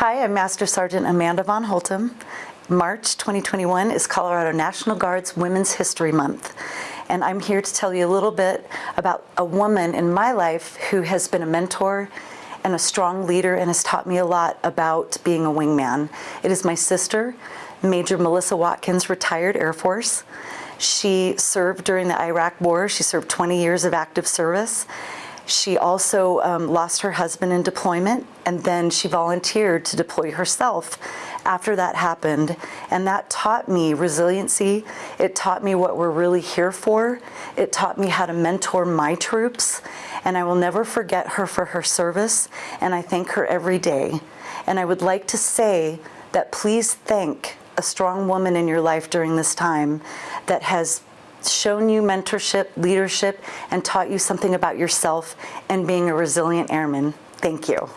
Hi, I'm Master Sergeant Amanda Von Holtum. March 2021 is Colorado National Guard's Women's History Month. And I'm here to tell you a little bit about a woman in my life who has been a mentor and a strong leader and has taught me a lot about being a wingman. It is my sister, Major Melissa Watkins, retired Air Force. She served during the Iraq War. She served 20 years of active service. She also um, lost her husband in deployment and then she volunteered to deploy herself after that happened. And that taught me resiliency. It taught me what we're really here for. It taught me how to mentor my troops. And I will never forget her for her service. And I thank her every day. And I would like to say that please thank a strong woman in your life during this time that has shown you mentorship, leadership, and taught you something about yourself and being a resilient airman. Thank you.